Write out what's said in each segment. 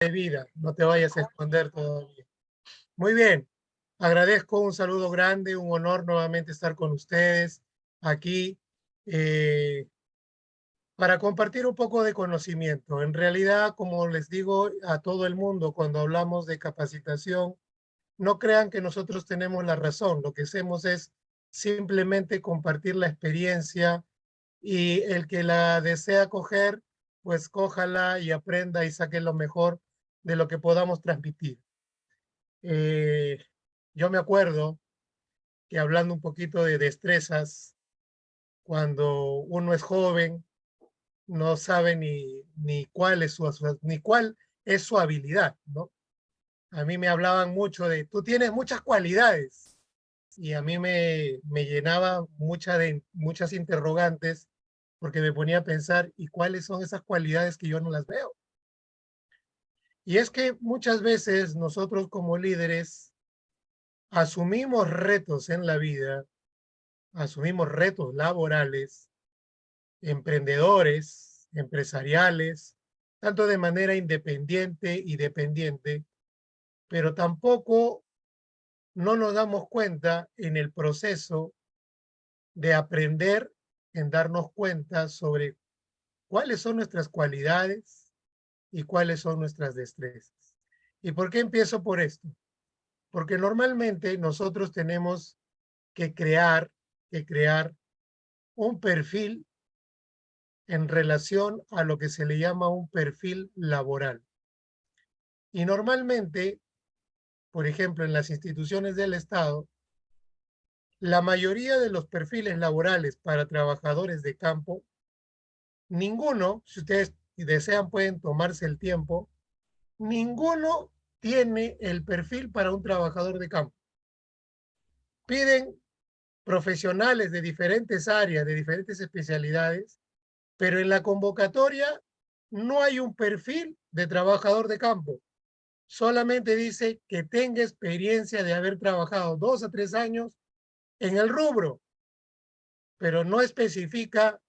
de vida, no te vayas a esconder todavía. Muy bien, agradezco un saludo grande, un honor nuevamente estar con ustedes aquí eh, para compartir un poco de conocimiento. En realidad, como les digo a todo el mundo cuando hablamos de capacitación, no crean que nosotros tenemos la razón. Lo que hacemos es simplemente compartir la experiencia y el que la desea coger, pues cójala y aprenda y saque lo mejor de lo que podamos transmitir. Eh, yo me acuerdo que hablando un poquito de destrezas, cuando uno es joven, no sabe ni, ni, cuál es su, ni cuál es su habilidad, ¿no? A mí me hablaban mucho de, tú tienes muchas cualidades, y a mí me, me llenaba mucha de, muchas interrogantes porque me ponía a pensar, ¿y cuáles son esas cualidades que yo no las veo? Y es que muchas veces nosotros como líderes asumimos retos en la vida, asumimos retos laborales, emprendedores, empresariales, tanto de manera independiente y dependiente, pero tampoco no nos damos cuenta en el proceso de aprender, en darnos cuenta sobre cuáles son nuestras cualidades y cuáles son nuestras destrezas. ¿Y por qué empiezo por esto? Porque normalmente nosotros tenemos que crear, que crear un perfil en relación a lo que se le llama un perfil laboral. Y normalmente por ejemplo, en las instituciones del Estado, la mayoría de los perfiles laborales para trabajadores de campo, ninguno, si ustedes desean pueden tomarse el tiempo, ninguno tiene el perfil para un trabajador de campo. Piden profesionales de diferentes áreas, de diferentes especialidades, pero en la convocatoria no hay un perfil de trabajador de campo solamente dice que tenga experiencia de haber trabajado dos a tres años en el rubro, pero no especifica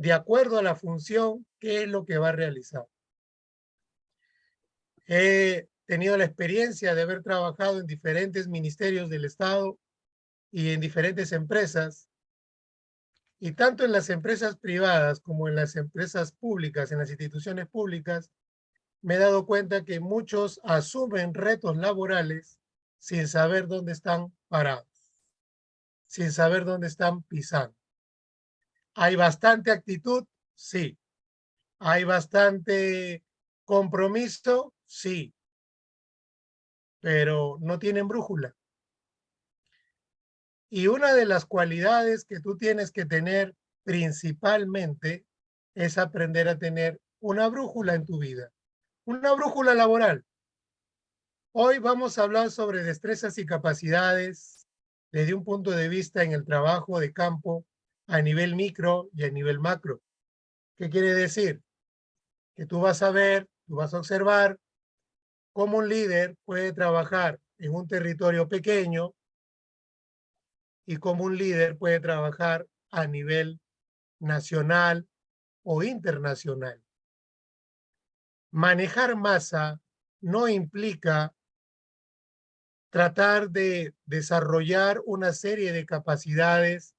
de acuerdo a la función qué es lo que va a realizar. He tenido la experiencia de haber trabajado en diferentes ministerios del Estado y en diferentes empresas, y tanto en las empresas privadas como en las empresas públicas, en las instituciones públicas, me he dado cuenta que muchos asumen retos laborales sin saber dónde están parados, sin saber dónde están pisando. ¿Hay bastante actitud? Sí. ¿Hay bastante compromiso? Sí. Pero no tienen brújula. Y una de las cualidades que tú tienes que tener principalmente es aprender a tener una brújula en tu vida. Una brújula laboral. Hoy vamos a hablar sobre destrezas y capacidades desde un punto de vista en el trabajo de campo a nivel micro y a nivel macro. ¿Qué quiere decir? Que tú vas a ver, tú vas a observar cómo un líder puede trabajar en un territorio pequeño y cómo un líder puede trabajar a nivel nacional o internacional. Manejar masa no implica tratar de desarrollar una serie de capacidades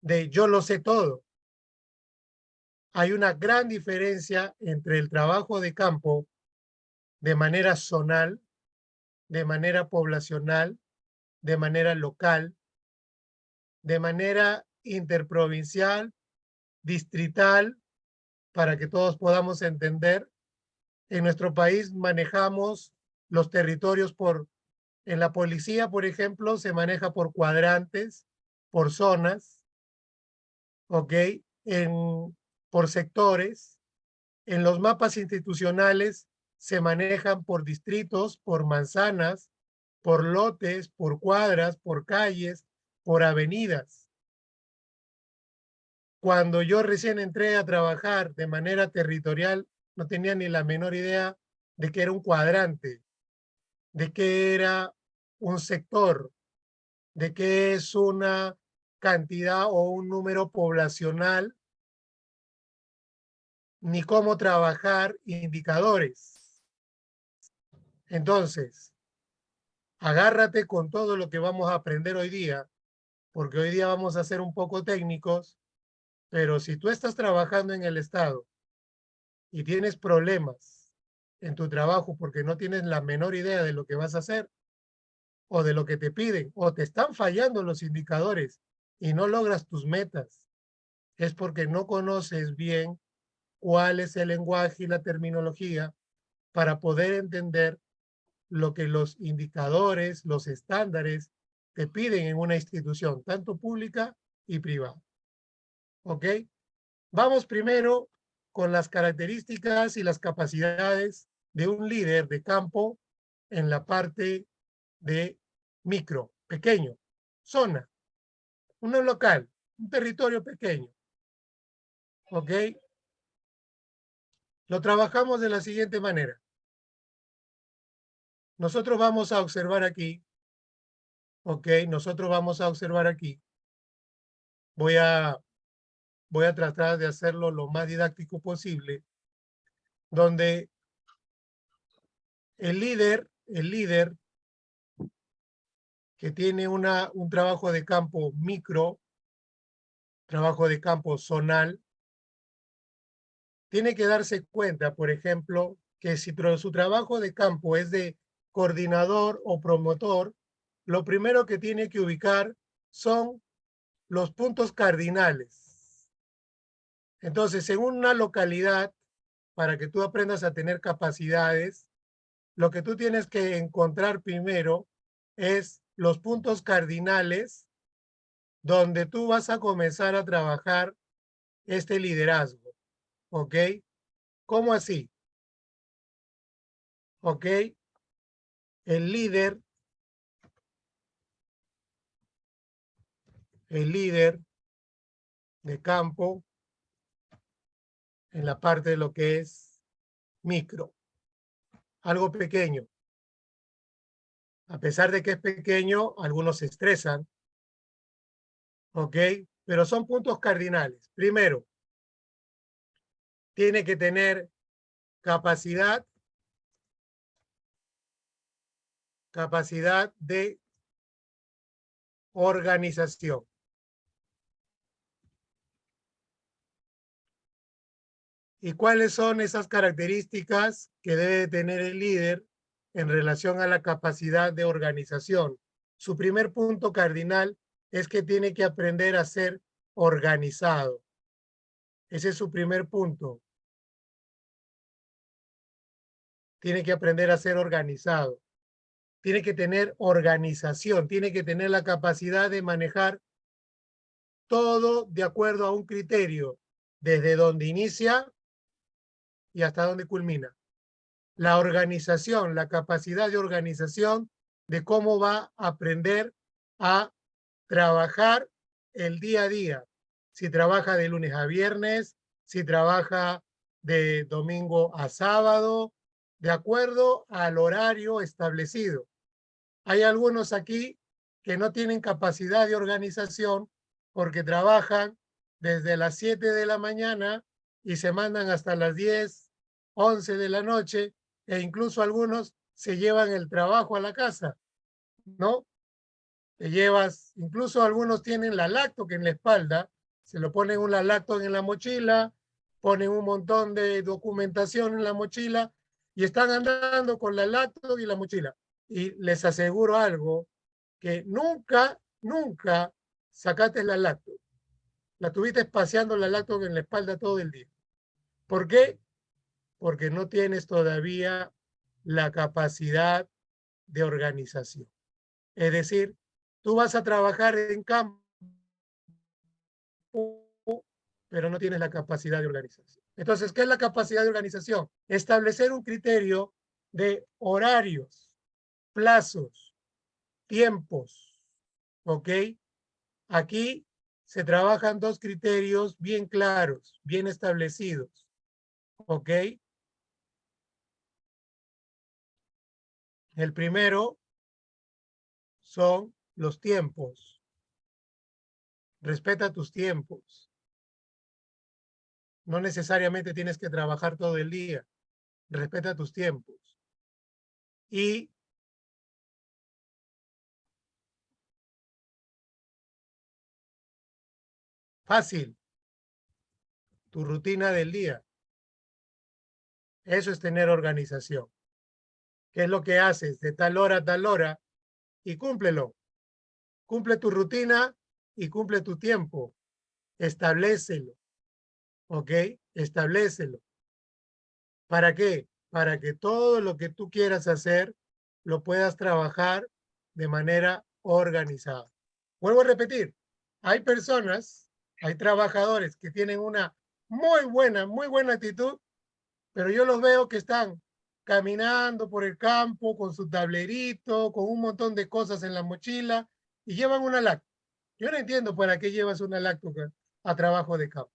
de yo lo sé todo. Hay una gran diferencia entre el trabajo de campo de manera zonal, de manera poblacional, de manera local, de manera interprovincial, distrital, para que todos podamos entender, en nuestro país manejamos los territorios por, en la policía, por ejemplo, se maneja por cuadrantes, por zonas, ¿ok? En, por sectores. En los mapas institucionales se manejan por distritos, por manzanas, por lotes, por cuadras, por calles, por avenidas. Cuando yo recién entré a trabajar de manera territorial no tenía ni la menor idea de que era un cuadrante, de que era un sector, de que es una cantidad o un número poblacional, ni cómo trabajar indicadores. Entonces, agárrate con todo lo que vamos a aprender hoy día, porque hoy día vamos a ser un poco técnicos, pero si tú estás trabajando en el Estado y tienes problemas en tu trabajo porque no tienes la menor idea de lo que vas a hacer o de lo que te piden, o te están fallando los indicadores y no logras tus metas, es porque no conoces bien cuál es el lenguaje y la terminología para poder entender lo que los indicadores, los estándares te piden en una institución, tanto pública y privada. ¿Ok? Vamos primero con las características y las capacidades de un líder de campo en la parte de micro, pequeño, zona, un local, un territorio pequeño. ¿Ok? Lo trabajamos de la siguiente manera. Nosotros vamos a observar aquí, ok, nosotros vamos a observar aquí. Voy a, voy a tratar de hacerlo lo más didáctico posible, donde el líder, el líder que tiene una, un trabajo de campo micro, trabajo de campo zonal, tiene que darse cuenta, por ejemplo, que si su trabajo de campo es de coordinador o promotor, lo primero que tiene que ubicar son los puntos cardinales. Entonces, en una localidad, para que tú aprendas a tener capacidades, lo que tú tienes que encontrar primero es los puntos cardinales donde tú vas a comenzar a trabajar este liderazgo. ¿Ok? ¿Cómo así? ¿Ok? el líder, el líder de campo en la parte de lo que es micro, algo pequeño. A pesar de que es pequeño, algunos se estresan, ¿ok? Pero son puntos cardinales. Primero, tiene que tener capacidad capacidad de organización. ¿Y cuáles son esas características que debe tener el líder en relación a la capacidad de organización? Su primer punto cardinal es que tiene que aprender a ser organizado. Ese es su primer punto. Tiene que aprender a ser organizado tiene que tener organización, tiene que tener la capacidad de manejar todo de acuerdo a un criterio, desde donde inicia y hasta donde culmina. La organización, la capacidad de organización de cómo va a aprender a trabajar el día a día. Si trabaja de lunes a viernes, si trabaja de domingo a sábado, de acuerdo al horario establecido. Hay algunos aquí que no tienen capacidad de organización porque trabajan desde las 7 de la mañana y se mandan hasta las 10, 11 de la noche e incluso algunos se llevan el trabajo a la casa, ¿no? Te llevas, incluso algunos tienen la lacto en la espalda, se lo ponen un lacto en la mochila, ponen un montón de documentación en la mochila y están andando con la lacto y la mochila y les aseguro algo, que nunca, nunca sacaste la lacto. La tuviste paseando la lacto en la espalda todo el día. ¿Por qué? Porque no tienes todavía la capacidad de organización. Es decir, tú vas a trabajar en campo, pero no tienes la capacidad de organización. Entonces, ¿qué es la capacidad de organización? Establecer un criterio de horarios, plazos, tiempos, ¿ok? Aquí se trabajan dos criterios bien claros, bien establecidos, ¿ok? El primero son los tiempos. Respeta tus tiempos. No necesariamente tienes que trabajar todo el día. Respeta tus tiempos. y fácil, tu rutina del día. Eso es tener organización. ¿Qué es lo que haces de tal hora a tal hora? Y cúmplelo. Cumple tu rutina y cumple tu tiempo. Establecelo. ¿Ok? Establecelo. ¿Para qué? Para que todo lo que tú quieras hacer lo puedas trabajar de manera organizada. Vuelvo a repetir, hay personas, hay trabajadores que tienen una muy buena, muy buena actitud, pero yo los veo que están caminando por el campo con su tablerito, con un montón de cosas en la mochila y llevan una lacto. Yo no entiendo para qué llevas una lacto a trabajo de campo.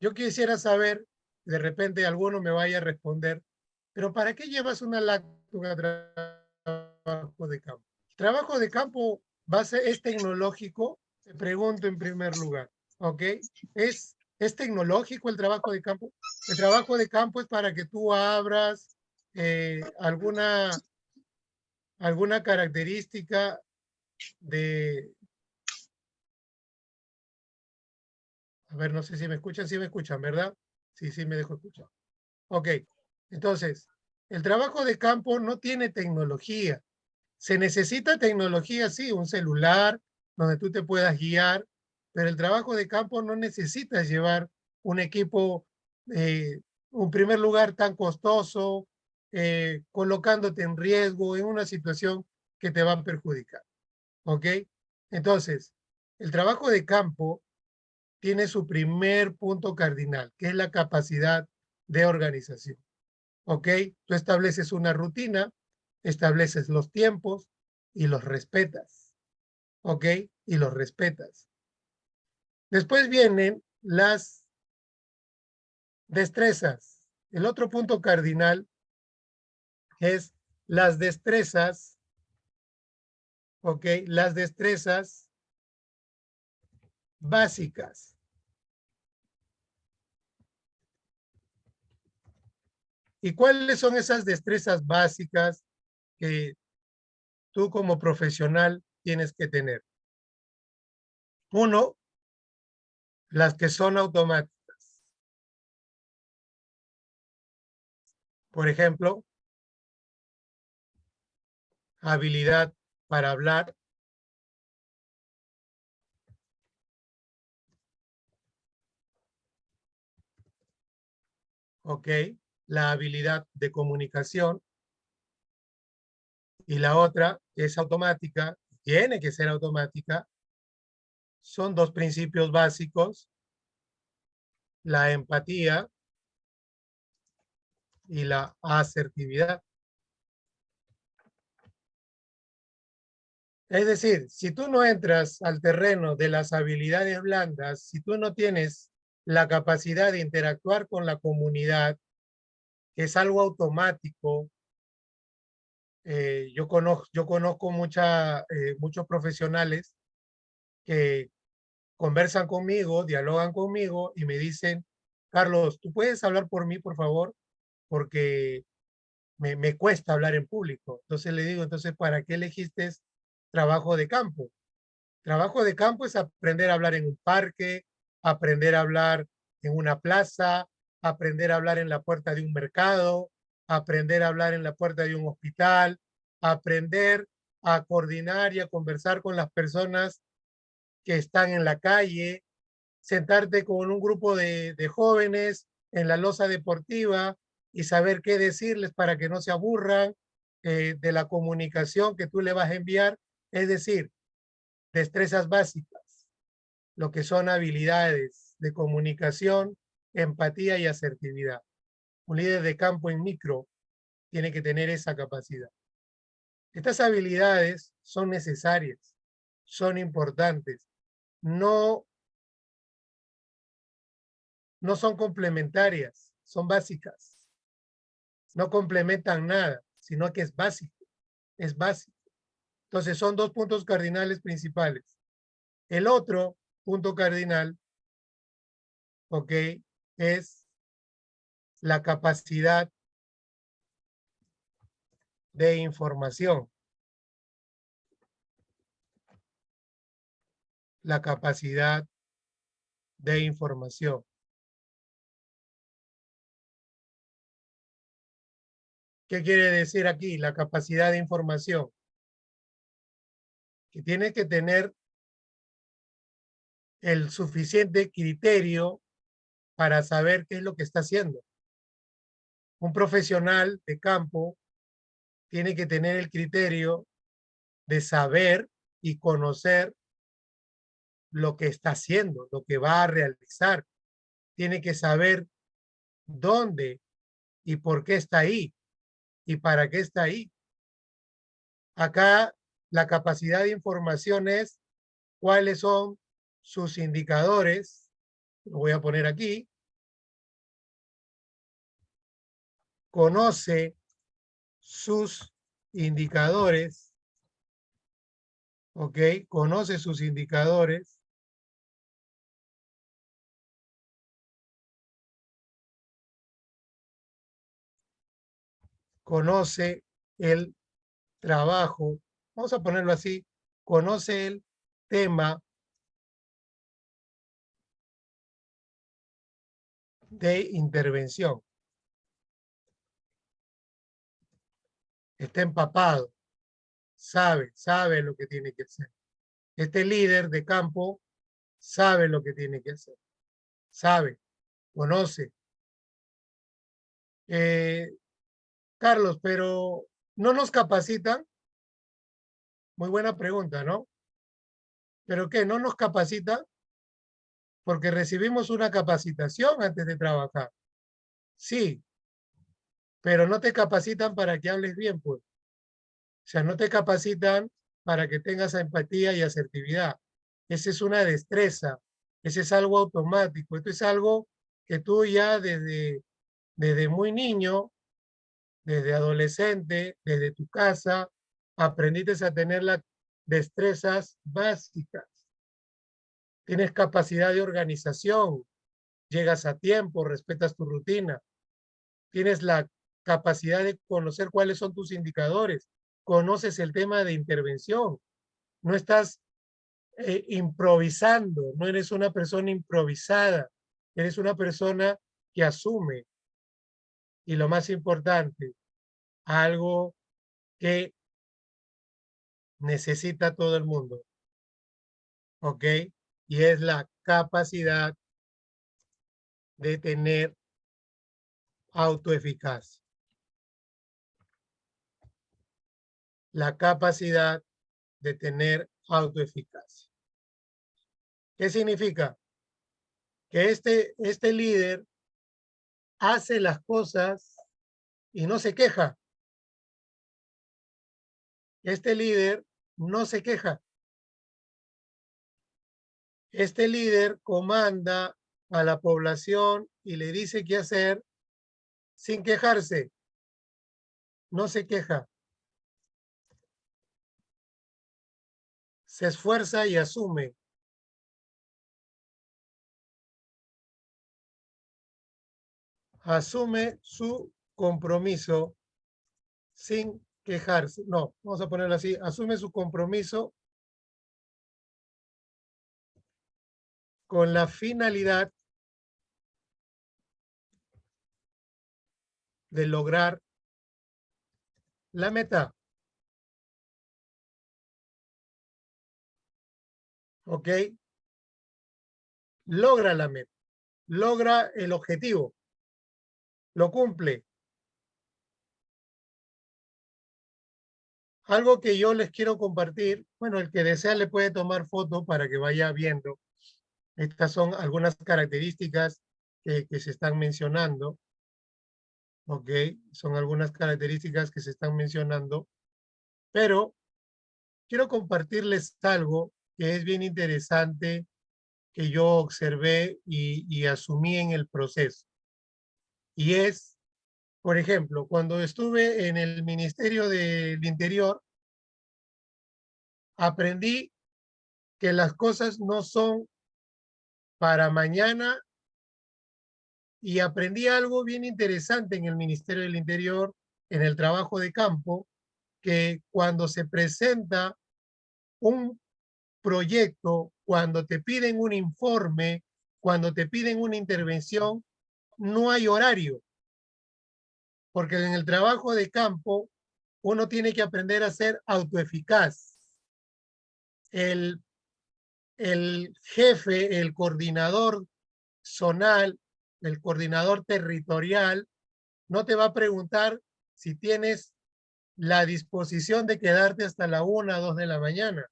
Yo quisiera saber, de repente alguno me vaya a responder, pero ¿para qué llevas una lacto a trabajo de campo? trabajo de campo base es tecnológico, te pregunto en primer lugar, ¿ok? ¿Es, ¿Es tecnológico el trabajo de campo? El trabajo de campo es para que tú abras eh, alguna, alguna característica de... A ver, no sé si me escuchan, si me escuchan, ¿verdad? Sí, sí me dejo escuchar. Ok, entonces, el trabajo de campo no tiene tecnología. Se necesita tecnología, sí, un celular donde tú te puedas guiar, pero el trabajo de campo no necesitas llevar un equipo eh, un primer lugar tan costoso, eh, colocándote en riesgo en una situación que te va a perjudicar. ¿Ok? Entonces, el trabajo de campo tiene su primer punto cardinal, que es la capacidad de organización. ¿Ok? Tú estableces una rutina, estableces los tiempos y los respetas. ¿Ok? Y los respetas. Después vienen las Destrezas. El otro punto cardinal es las destrezas, ¿ok? Las destrezas básicas. ¿Y cuáles son esas destrezas básicas que tú como profesional tienes que tener? Uno, las que son automáticas. Por ejemplo, habilidad para hablar. Ok, la habilidad de comunicación. Y la otra es automática, tiene que ser automática. Son dos principios básicos. La empatía y la asertividad. Es decir, si tú no entras al terreno de las habilidades blandas, si tú no tienes la capacidad de interactuar con la comunidad, que es algo automático, eh, yo, conozco, yo conozco eh, muchos profesionales conversan conmigo, dialogan conmigo y me dicen, Carlos, ¿tú puedes hablar por mí, por favor? porque me, me, cuesta hablar en público. Entonces le digo, entonces, ¿para qué elegiste trabajo de campo? Trabajo de campo es aprender a hablar en un parque, aprender a hablar en una plaza, aprender a hablar en la puerta de un mercado, aprender a hablar en la puerta de un hospital, aprender a coordinar y a conversar con las personas que están en la calle, sentarte con un grupo de, jóvenes en la losa deportiva y saber qué decirles para que no se aburran eh, de la comunicación que tú le vas a enviar. Es decir, destrezas básicas, lo que son habilidades de comunicación, empatía y asertividad. Un líder de campo en micro tiene que tener esa capacidad. Estas habilidades son necesarias, son importantes, no, no son complementarias, son básicas no complementan nada, sino que es básico, es básico. Entonces son dos puntos cardinales principales. El otro punto cardinal, ok, es la capacidad de información. La capacidad de información. ¿Qué quiere decir aquí? La capacidad de información. Que tiene que tener el suficiente criterio para saber qué es lo que está haciendo. Un profesional de campo tiene que tener el criterio de saber y conocer lo que está haciendo, lo que va a realizar. Tiene que saber dónde y por qué está ahí y para qué está ahí. Acá la capacidad de información es cuáles son sus indicadores, lo voy a poner aquí, conoce sus indicadores, ¿ok? Conoce sus indicadores. Conoce el trabajo, vamos a ponerlo así, conoce el tema de intervención. Está empapado, sabe, sabe lo que tiene que hacer. Este líder de campo sabe lo que tiene que hacer. Sabe, conoce. Eh, Carlos, pero ¿no nos capacitan? Muy buena pregunta, ¿no? ¿Pero qué? ¿No nos capacita? porque recibimos una capacitación antes de trabajar. Sí, pero no te capacitan para que hables bien, pues. O sea, no te capacitan para que tengas empatía y asertividad. Esa es una destreza, ese es algo automático, esto es algo que tú ya desde, desde muy niño, desde adolescente, desde tu casa, aprendiste a tener las destrezas básicas tienes capacidad de organización, llegas a tiempo, respetas tu rutina, tienes la capacidad de conocer cuáles son tus indicadores, conoces el tema de intervención, no estás eh, improvisando, no eres una persona improvisada, eres una persona que asume. Y lo más importante, algo que necesita todo el mundo. ¿Ok? y es la capacidad de tener autoeficacia. La capacidad de tener autoeficacia. ¿Qué significa? Que este, este líder hace las cosas y no se queja. Este líder no se queja. Este líder comanda a la población y le dice qué hacer sin quejarse. No se queja. Se esfuerza y asume. Asume su compromiso sin quejarse. No, vamos a ponerlo así. Asume su compromiso con la finalidad de lograr la meta. ¿Ok? Logra la meta, logra el objetivo, lo cumple. Algo que yo les quiero compartir, bueno, el que desea le puede tomar foto para que vaya viendo estas son algunas características que, se están mencionando. Ok, son algunas características que se están mencionando. Pero quiero compartirles algo que es bien interesante que yo observé y, y asumí en el proceso. Y es, por ejemplo, cuando estuve en el Ministerio del Interior, aprendí que las cosas no son para mañana y aprendí algo bien interesante en el Ministerio del Interior, en el trabajo de campo, que cuando se presenta un proyecto, cuando te piden un informe, cuando te piden una intervención, no hay horario. Porque en el trabajo de campo, uno tiene que aprender a ser autoeficaz. El, el jefe, el coordinador zonal, el coordinador territorial, no te va a preguntar si tienes la disposición de quedarte hasta la una, dos de la mañana.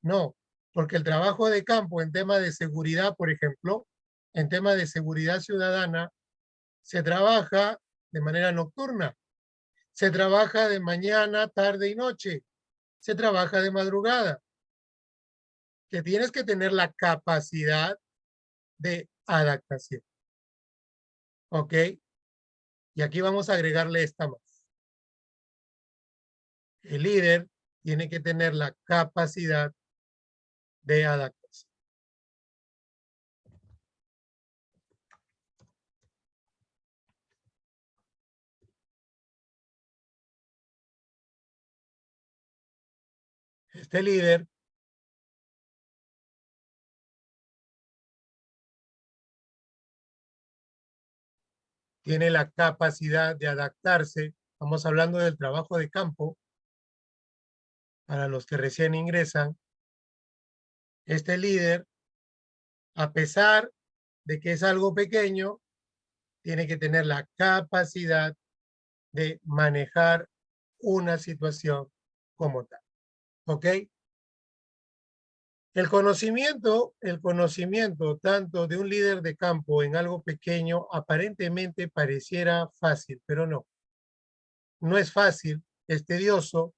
No, porque el trabajo de campo en tema de seguridad, por ejemplo, en tema de seguridad ciudadana, se trabaja de manera nocturna. Se trabaja de mañana, tarde y noche. Se trabaja de madrugada. Que tienes que tener la capacidad de adaptación. ¿Ok? Y aquí vamos a agregarle esta más. El líder tiene que tener la capacidad de adaptación. Este líder tiene la capacidad de adaptarse. Estamos hablando del trabajo de campo para los que recién ingresan. Este líder, a pesar de que es algo pequeño, tiene que tener la capacidad de manejar una situación como tal. ¿Ok? El conocimiento, el conocimiento tanto de un líder de campo en algo pequeño aparentemente pareciera fácil, pero no. No es fácil, es tedioso,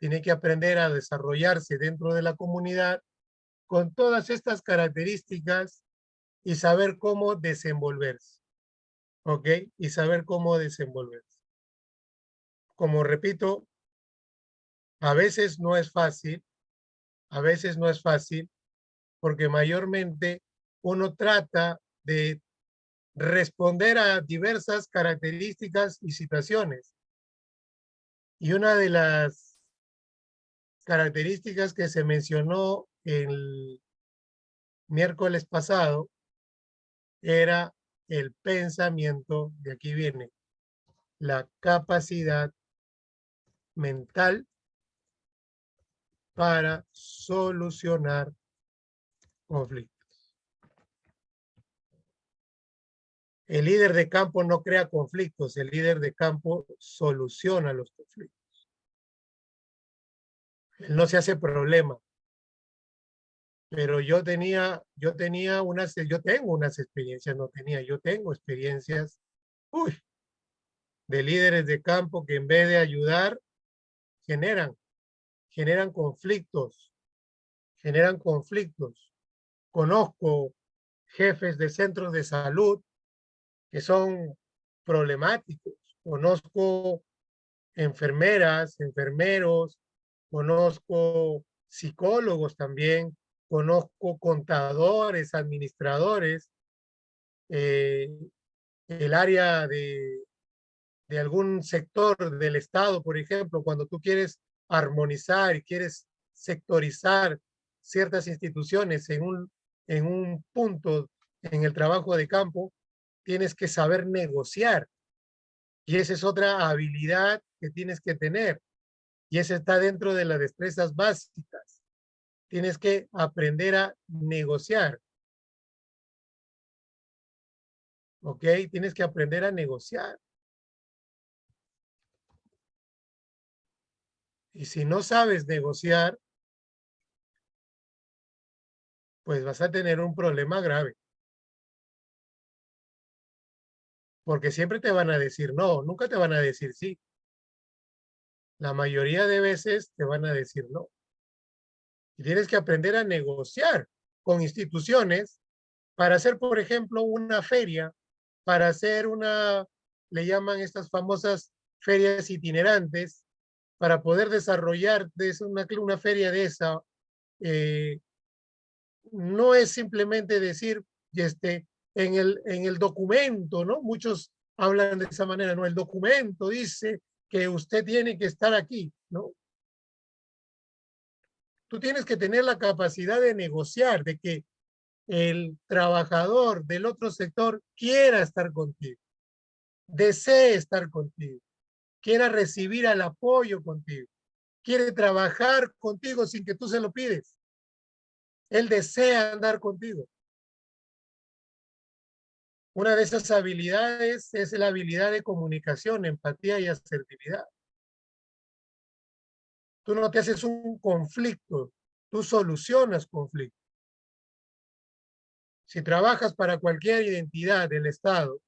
tiene que aprender a desarrollarse dentro de la comunidad con todas estas características y saber cómo desenvolverse. ¿Ok? Y saber cómo desenvolverse. Como repito, a veces no es fácil, a veces no es fácil porque mayormente uno trata de responder a diversas características y situaciones. Y una de las características que se mencionó el miércoles pasado era el pensamiento, de aquí viene, la capacidad mental para solucionar conflictos. El líder de campo no crea conflictos, el líder de campo soluciona los conflictos. Él no se hace problema. Pero yo tenía, yo tenía unas, yo tengo unas experiencias, no tenía, yo tengo experiencias, uy, de líderes de campo que en vez de ayudar, generan generan conflictos, generan conflictos. Conozco jefes de centros de salud que son problemáticos. Conozco enfermeras, enfermeros, conozco psicólogos también, conozco contadores, administradores, eh, el área de, de algún sector del Estado, por ejemplo, cuando tú quieres armonizar y quieres sectorizar ciertas instituciones en un, en un punto en el trabajo de campo, tienes que saber negociar. Y esa es otra habilidad que tienes que tener. Y esa está dentro de las destrezas básicas. Tienes que aprender a negociar. ¿Ok? Tienes que aprender a negociar. Y si no sabes negociar, pues vas a tener un problema grave. Porque siempre te van a decir no, nunca te van a decir sí. La mayoría de veces te van a decir no. Y tienes que aprender a negociar con instituciones para hacer, por ejemplo, una feria, para hacer una, le llaman estas famosas ferias itinerantes, para poder desarrollar una, una feria de esa, eh, no es simplemente decir, este, en el, en el documento, ¿no? Muchos hablan de esa manera, ¿no? El documento dice que usted tiene que estar aquí. ¿no? Tú tienes que tener la capacidad de negociar, de que el trabajador del otro sector quiera estar contigo, desee estar contigo, quiera recibir el apoyo contigo, quiere trabajar contigo sin que tú se lo pides. Él desea andar contigo. Una de esas habilidades es la habilidad de comunicación, empatía y asertividad. Tú no te haces un conflicto, tú solucionas conflictos. Si trabajas para cualquier identidad del Estado,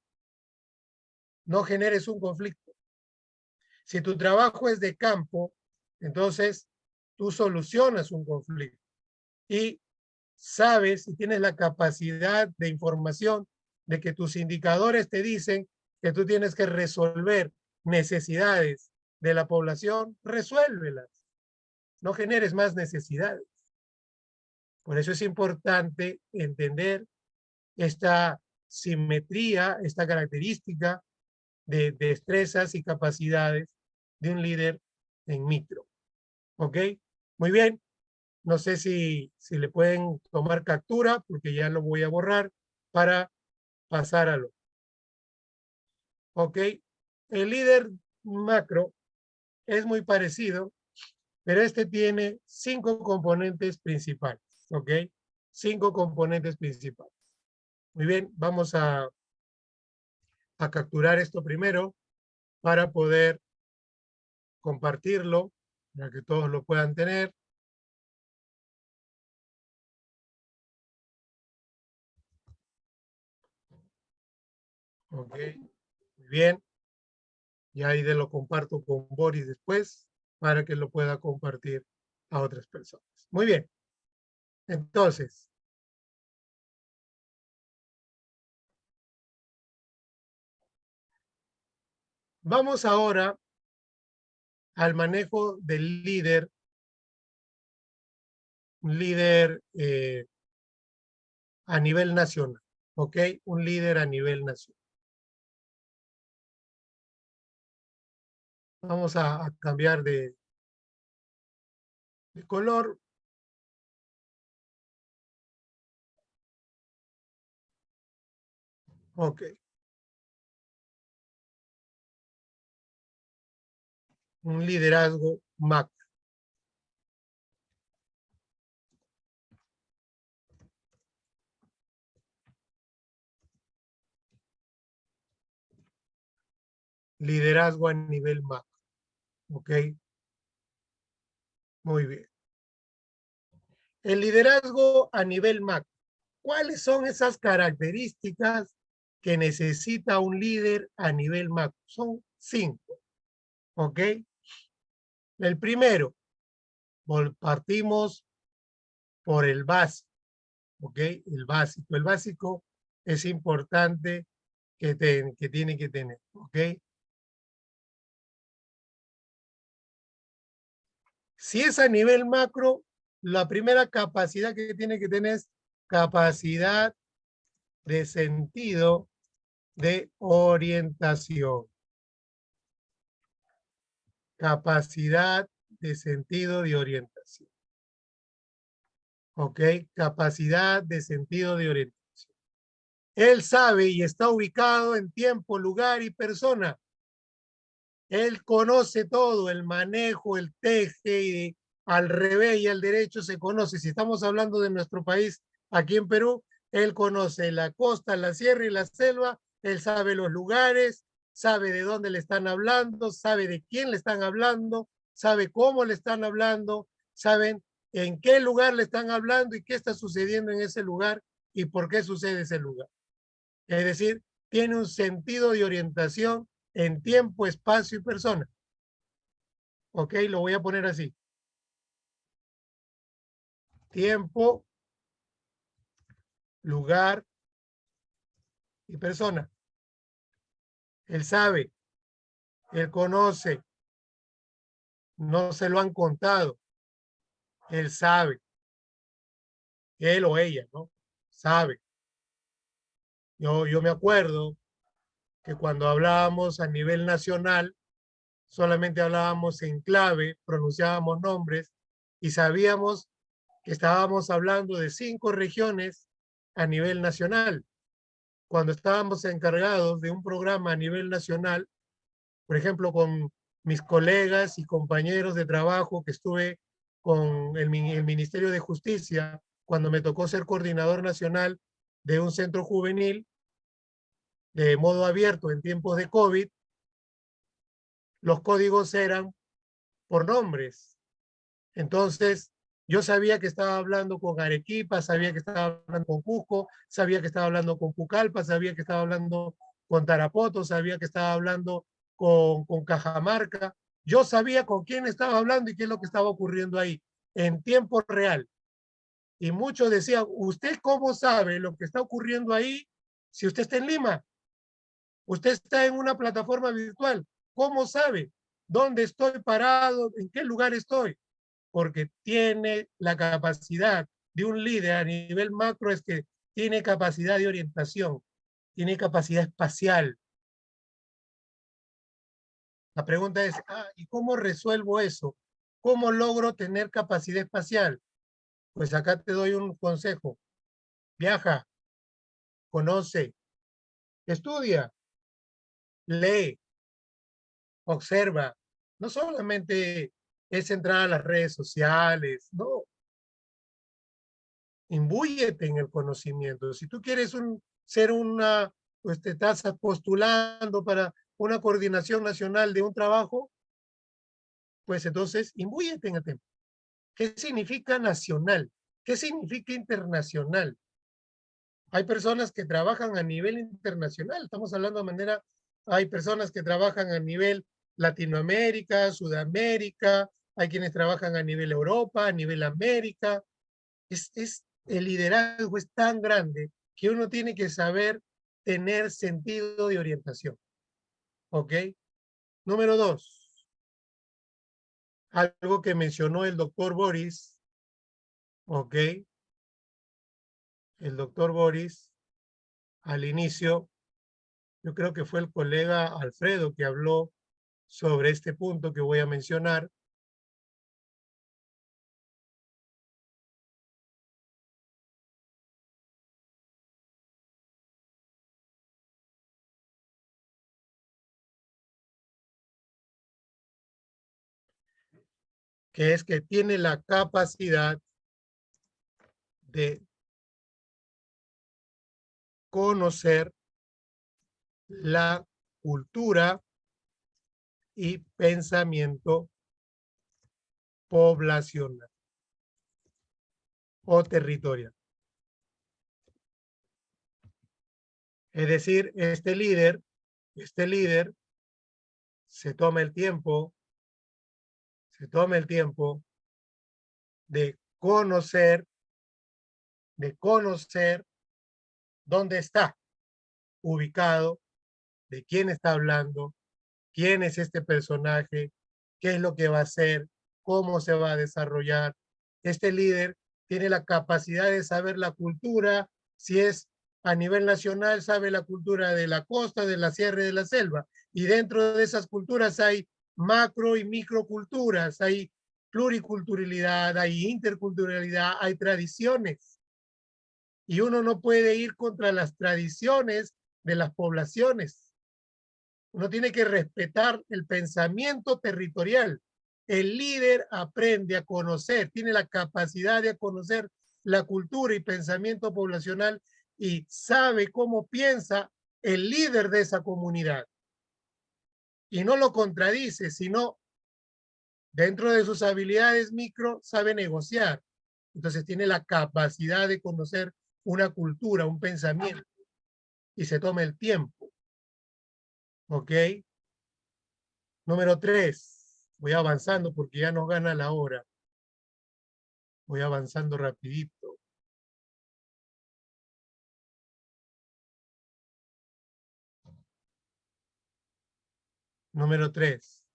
no generes un conflicto. Si tu trabajo es de campo, entonces tú solucionas un conflicto y sabes y tienes la capacidad de información de que tus indicadores te dicen que tú tienes que resolver necesidades de la población, resuélvelas. No generes más necesidades. Por eso es importante entender esta simetría, esta característica de destrezas y capacidades de un líder en micro. ¿Ok? Muy bien. No sé si, si le pueden tomar captura, porque ya lo voy a borrar, para pasar a lo. ¿Ok? El líder macro es muy parecido, pero este tiene cinco componentes principales. ¿Ok? Cinco componentes principales. Muy bien, vamos a, a capturar esto primero para poder compartirlo, para que todos lo puedan tener. Ok, muy bien. Y ahí de lo comparto con Boris después para que lo pueda compartir a otras personas. Muy bien. Entonces, vamos ahora al manejo del líder, líder eh, a nivel nacional, ¿ok? Un líder a nivel nacional. Vamos a, cambiar de, de color. Ok. Un liderazgo macro. Liderazgo a nivel macro. ¿Ok? Muy bien. El liderazgo a nivel macro. ¿Cuáles son esas características que necesita un líder a nivel macro? Son cinco. ¿Ok? El primero, partimos por el básico. ¿Ok? El básico. El básico es importante que, que tiene que tener. ¿Ok? Si es a nivel macro, la primera capacidad que tiene que tener es capacidad de sentido de orientación. Capacidad de sentido de orientación. ¿Ok? Capacidad de sentido de orientación. Él sabe y está ubicado en tiempo, lugar y persona él conoce todo, el manejo, el teje y al revés y al derecho se conoce. Si estamos hablando de nuestro país, aquí en Perú, él conoce la costa, la sierra y la selva, él sabe los lugares, sabe de dónde le están hablando, sabe de quién le están hablando, sabe cómo le están hablando, saben en qué lugar le están hablando y qué está sucediendo en ese lugar y por qué sucede ese lugar. Es decir, tiene un sentido de orientación en tiempo, espacio y persona. Ok, lo voy a poner así. Tiempo, lugar y persona. Él sabe, él conoce, no se lo han contado. Él sabe. Él o ella, ¿no? Sabe. Yo, yo me acuerdo que cuando hablábamos a nivel nacional, solamente hablábamos en clave, pronunciábamos nombres y sabíamos que estábamos hablando de cinco regiones a nivel nacional. Cuando estábamos encargados de un programa a nivel nacional, por ejemplo, con mis colegas y compañeros de trabajo que estuve con el, Ministerio de Justicia, cuando me tocó ser coordinador nacional de un centro juvenil de modo abierto en tiempos de COVID, los códigos eran por nombres. Entonces, yo sabía que estaba hablando con Arequipa, sabía que estaba hablando con Cusco, sabía que estaba hablando con Pucallpa, sabía que estaba hablando con Tarapoto, sabía que estaba hablando con, Cajamarca. Yo sabía con quién estaba hablando y qué es lo que estaba ocurriendo ahí, en tiempo real. Y muchos decían, ¿usted cómo sabe lo que está ocurriendo ahí si usted está en Lima? Usted está en una plataforma virtual. ¿Cómo sabe dónde estoy parado? ¿En qué lugar estoy? Porque tiene la capacidad de un líder a nivel macro es que tiene capacidad de orientación, tiene capacidad espacial. La pregunta es, ah, ¿y cómo resuelvo eso? ¿Cómo logro tener capacidad espacial? Pues acá te doy un consejo. Viaja, conoce, estudia, lee, observa. No solamente es entrar a las redes sociales, no. Imbúyete en el conocimiento. Si tú quieres ser una, pues te estás postulando para una coordinación nacional de un trabajo, pues entonces imbúyete en el tema. ¿Qué significa nacional? ¿Qué significa internacional? Hay personas que trabajan a nivel internacional, estamos hablando de manera, hay personas que trabajan a nivel Latinoamérica, Sudamérica, hay quienes trabajan a nivel Europa, a nivel América. Es, es, el liderazgo es tan grande que uno tiene que saber tener sentido de orientación. ¿Ok? Número dos algo que mencionó el doctor Boris, ¿ok? El doctor Boris, al inicio, yo creo que fue el colega Alfredo que habló sobre este punto que voy a mencionar. que es que tiene la capacidad de conocer la cultura y pensamiento poblacional o territorial. Es decir, este líder, este líder se toma el tiempo se tome el tiempo de conocer, de conocer dónde está ubicado, de quién está hablando, quién es este personaje, qué es lo que va a hacer, cómo se va a desarrollar. Este líder tiene la capacidad de saber la cultura, si es a nivel nacional, sabe la cultura de la costa, de la sierra y de la selva. Y dentro de esas culturas hay macro y microculturas, hay pluriculturalidad, hay interculturalidad, hay tradiciones. Y uno no puede ir contra las tradiciones de las poblaciones. Uno tiene que respetar el pensamiento territorial. El líder aprende a conocer, tiene la capacidad de conocer la cultura y pensamiento poblacional y sabe cómo piensa el líder de esa comunidad y no lo contradice, sino dentro de sus habilidades micro sabe negociar. Entonces tiene la capacidad de conocer una cultura, un pensamiento y se toma el tiempo. ¿Ok? Número tres. Voy avanzando porque ya nos gana la hora. Voy avanzando rapidito. Número tres.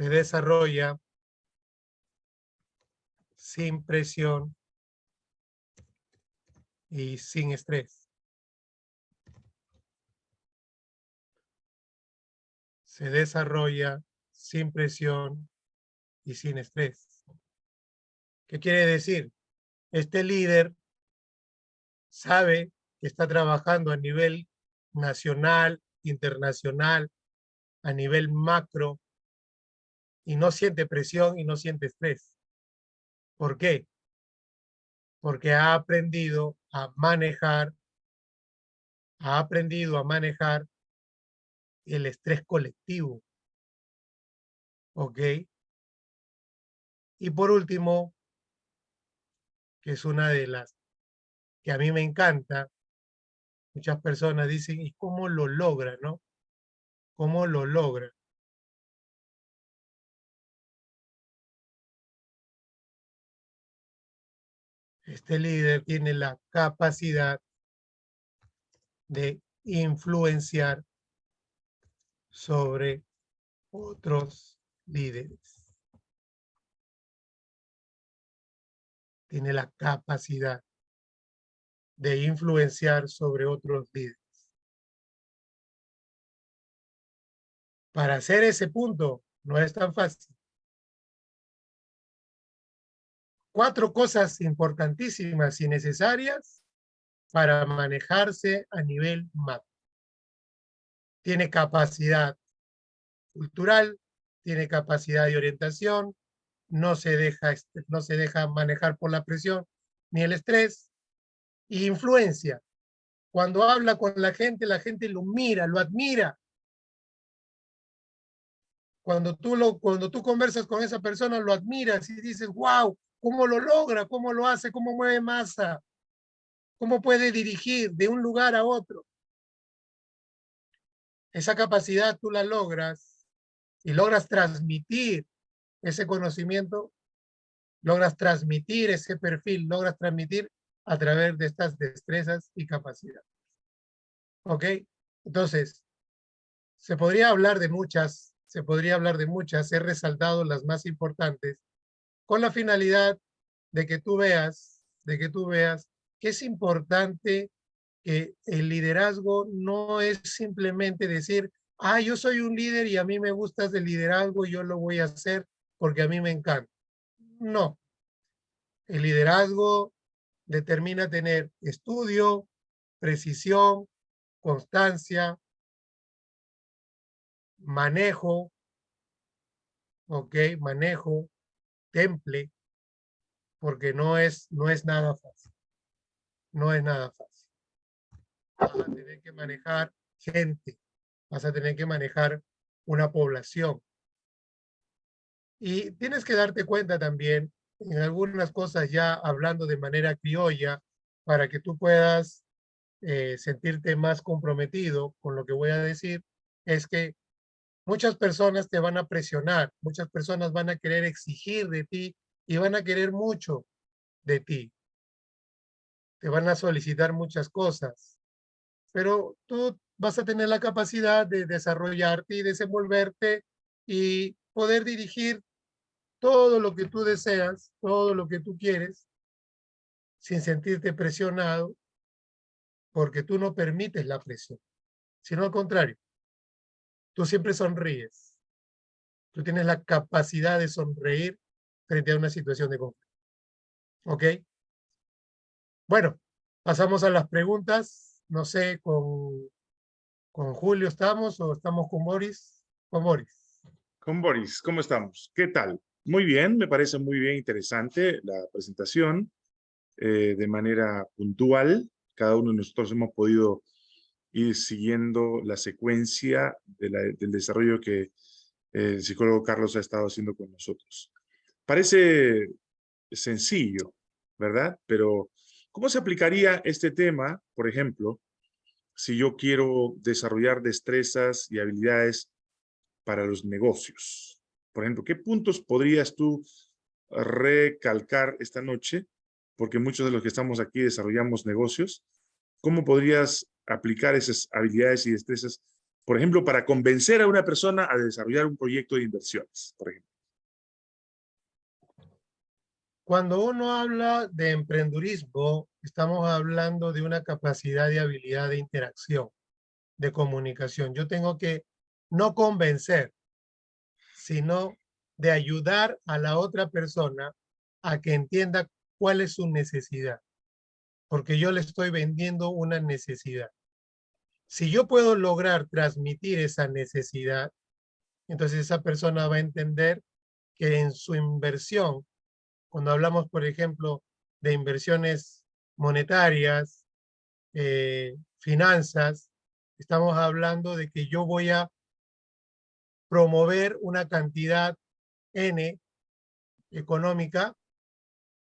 Se desarrolla sin presión y sin estrés. Se desarrolla sin presión y sin estrés. ¿Qué quiere decir? Este líder sabe que está trabajando a nivel nacional, internacional, a nivel macro, y no siente presión y no siente estrés. ¿Por qué? Porque ha aprendido a manejar, ha aprendido a manejar el estrés colectivo. ¿Ok? Y por último, que es una de las que a mí me encanta, muchas personas dicen, ¿y cómo lo logra, no? ¿Cómo lo logra? Este líder tiene la capacidad de influenciar sobre otros líderes. Tiene la capacidad de influenciar sobre otros líderes. Para hacer ese punto no es tan fácil. Cuatro cosas importantísimas y necesarias para manejarse a nivel macro. Tiene capacidad cultural, tiene capacidad de orientación, no se deja, no se deja manejar por la presión ni el estrés, y influencia. Cuando habla con la gente, la gente lo mira, lo admira. Cuando tú, lo, cuando tú conversas con esa persona, lo admiras y dices, wow, ¿cómo lo logra? ¿Cómo lo hace? ¿Cómo mueve masa? ¿Cómo puede dirigir de un lugar a otro? Esa capacidad tú la logras y logras transmitir ese conocimiento, logras transmitir ese perfil, logras transmitir a través de estas destrezas y capacidades. ¿Ok? Entonces, se podría hablar de muchas, se podría hablar de muchas, he resaltado las más importantes, con la finalidad de que tú veas, de que tú veas que es importante que el liderazgo no es simplemente decir, ah, yo soy un líder y a mí me gusta el liderazgo yo lo voy a hacer porque a mí me encanta. No. El liderazgo determina tener estudio, precisión, constancia, manejo, ok, manejo, temple, porque no es, no es nada fácil. No es nada fácil. Vas a tener que manejar gente, vas a tener que manejar una población. Y tienes que darte cuenta también en algunas cosas ya hablando de manera criolla para que tú puedas eh, sentirte más comprometido con lo que voy a decir, es que muchas personas te van a presionar, muchas personas van a querer exigir de ti y van a querer mucho de ti. Te van a solicitar muchas cosas, pero tú vas a tener la capacidad de desarrollarte y desenvolverte y poder dirigir todo lo que tú deseas, todo lo que tú quieres, sin sentirte presionado, porque tú no permites la presión, sino al contrario, tú siempre sonríes. Tú tienes la capacidad de sonreír frente a una situación de conflicto. ¿Ok? Bueno, pasamos a las preguntas. No sé, con, con Julio estamos o estamos con Boris. Con Boris. Con Boris, ¿cómo estamos? ¿Qué tal? Muy bien, me parece muy bien interesante la presentación eh, de manera puntual. Cada uno de nosotros hemos podido ir siguiendo la secuencia del desarrollo que el psicólogo Carlos ha estado haciendo con nosotros. Parece sencillo, ¿verdad? Pero, ¿cómo se aplicaría este tema, por ejemplo, si yo quiero desarrollar destrezas y habilidades para los negocios? Por ejemplo, ¿qué puntos podrías tú recalcar esta noche? Porque muchos de los que estamos aquí desarrollamos negocios. ¿Cómo podrías aplicar esas habilidades y destrezas, Por ejemplo, para convencer a una persona a desarrollar un proyecto de inversiones, por ejemplo. Cuando uno habla de emprendurismo, estamos hablando de una capacidad y habilidad de interacción, de comunicación. Yo tengo que no convencer, sino de ayudar a la otra persona a que entienda cuál es su necesidad, porque yo le estoy vendiendo una necesidad. Si yo puedo lograr transmitir esa necesidad, entonces esa persona va a entender que en su inversión, cuando hablamos, por ejemplo, de inversiones monetarias, eh, finanzas, estamos hablando de que yo voy a promover una cantidad N económica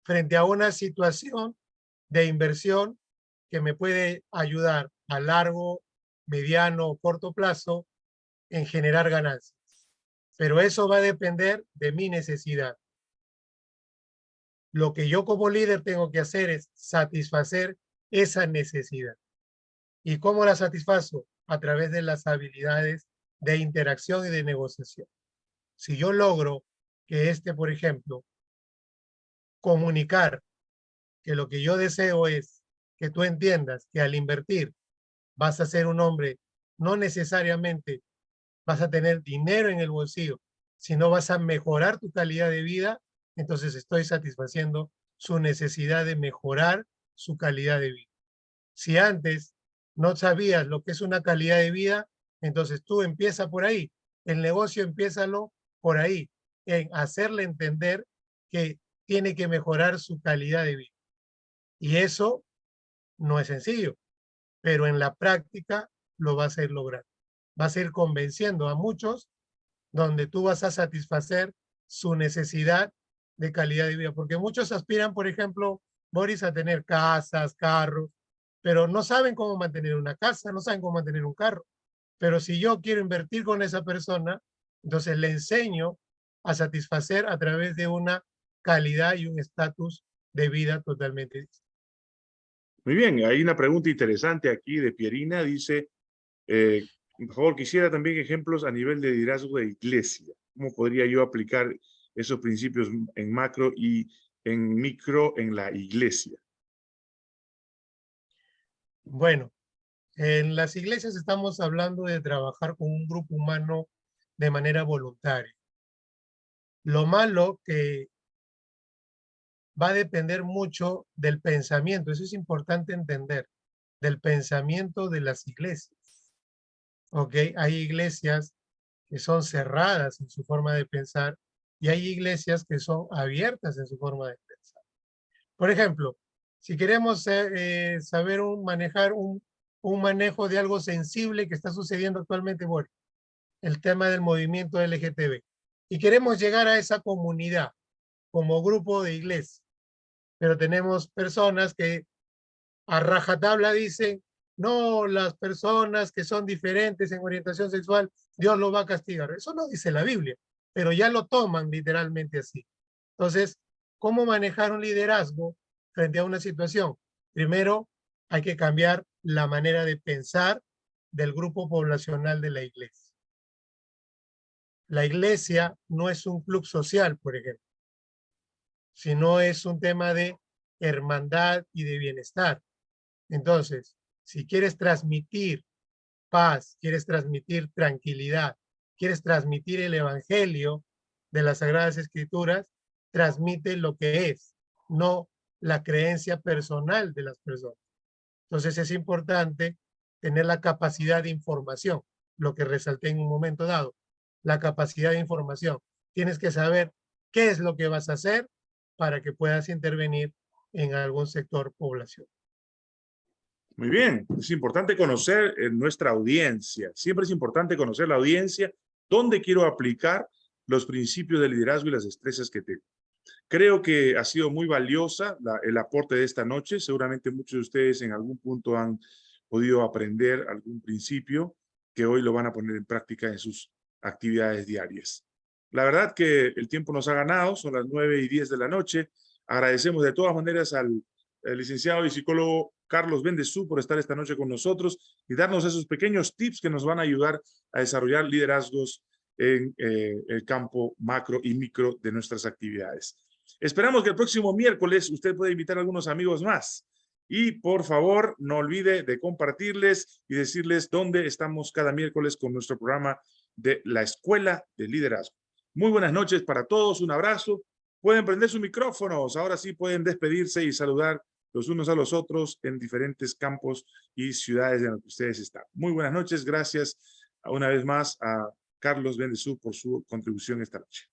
frente a una situación de inversión que me puede ayudar a largo, mediano o corto plazo en generar ganancias. Pero eso va a depender de mi necesidad. Lo que yo como líder tengo que hacer es satisfacer esa necesidad. ¿Y cómo la satisfazo? A través de las habilidades de interacción y de negociación. Si yo logro que este, por ejemplo, comunicar que lo que yo deseo es que tú entiendas que al invertir vas a ser un hombre, no necesariamente vas a tener dinero en el bolsillo, sino vas a mejorar tu calidad de vida, entonces estoy satisfaciendo su necesidad de mejorar su calidad de vida. Si antes no sabías lo que es una calidad de vida, entonces tú empieza por ahí. El negocio empieza por ahí, en hacerle entender que tiene que mejorar su calidad de vida. Y eso no es sencillo, pero en la práctica lo vas a ir logrando. Vas a ir convenciendo a muchos donde tú vas a satisfacer su necesidad de calidad de vida. Porque muchos aspiran, por ejemplo, Boris, a tener casas, carros, pero no saben cómo mantener una casa, no saben cómo mantener un carro. Pero si yo quiero invertir con esa persona, entonces le enseño a satisfacer a través de una calidad y un estatus de vida totalmente distinto. Muy bien, hay una pregunta interesante aquí de Pierina, dice, eh, por favor, quisiera también ejemplos a nivel de liderazgo de iglesia. ¿Cómo podría yo aplicar esos principios en macro y en micro en la iglesia? Bueno, en las iglesias estamos hablando de trabajar con un grupo humano de manera voluntaria. Lo malo que va a depender mucho del pensamiento, eso es importante entender, del pensamiento de las iglesias. ¿Ok? Hay iglesias que son cerradas en su forma de pensar y hay iglesias que son abiertas en su forma de pensar. Por ejemplo, si queremos eh, saber un, manejar un, un manejo de algo sensible que está sucediendo actualmente, bueno, el tema del movimiento LGTB. Y queremos llegar a esa comunidad como grupo de iglesia. Pero tenemos personas que a rajatabla dicen, no, las personas que son diferentes en orientación sexual, Dios lo va a castigar. Eso no dice la Biblia, pero ya lo toman literalmente así. Entonces, ¿cómo manejar un liderazgo frente a una situación? Primero, hay que cambiar la manera de pensar del grupo poblacional de la iglesia. La iglesia no es un club social, por ejemplo, sino es un tema de hermandad y de bienestar. Entonces, si quieres transmitir paz, quieres transmitir tranquilidad, quieres transmitir el evangelio de las Sagradas Escrituras, transmite lo que es, no la creencia personal de las personas. Entonces es importante tener la capacidad de información, lo que resalté en un momento dado, la capacidad de información. Tienes que saber qué es lo que vas a hacer para que puedas intervenir en algún sector población. Muy bien, es importante conocer eh, nuestra audiencia. Siempre es importante conocer la audiencia, dónde quiero aplicar los principios de liderazgo y las destrezas que tengo. Creo que ha sido muy valiosa el aporte de esta noche. Seguramente muchos de ustedes en algún punto han podido aprender algún principio que hoy lo van a poner en práctica en sus actividades diarias. La verdad que el tiempo nos ha ganado, son las 9 y 10 de la noche. Agradecemos de todas maneras al, al licenciado y psicólogo Carlos Bendezú por estar esta noche con nosotros y darnos esos pequeños tips que nos van a ayudar a desarrollar liderazgos en eh, el campo macro y micro de nuestras actividades. Esperamos que el próximo miércoles usted pueda invitar a algunos amigos más. Y por favor, no olvide de compartirles y decirles dónde estamos cada miércoles con nuestro programa de la Escuela de Liderazgo. Muy buenas noches para todos, un abrazo. Pueden prender sus micrófonos, ahora sí pueden despedirse y saludar los unos a los otros en diferentes campos y ciudades en las que ustedes están. Muy buenas noches, gracias una vez más a Carlos Bendezú por su contribución esta noche.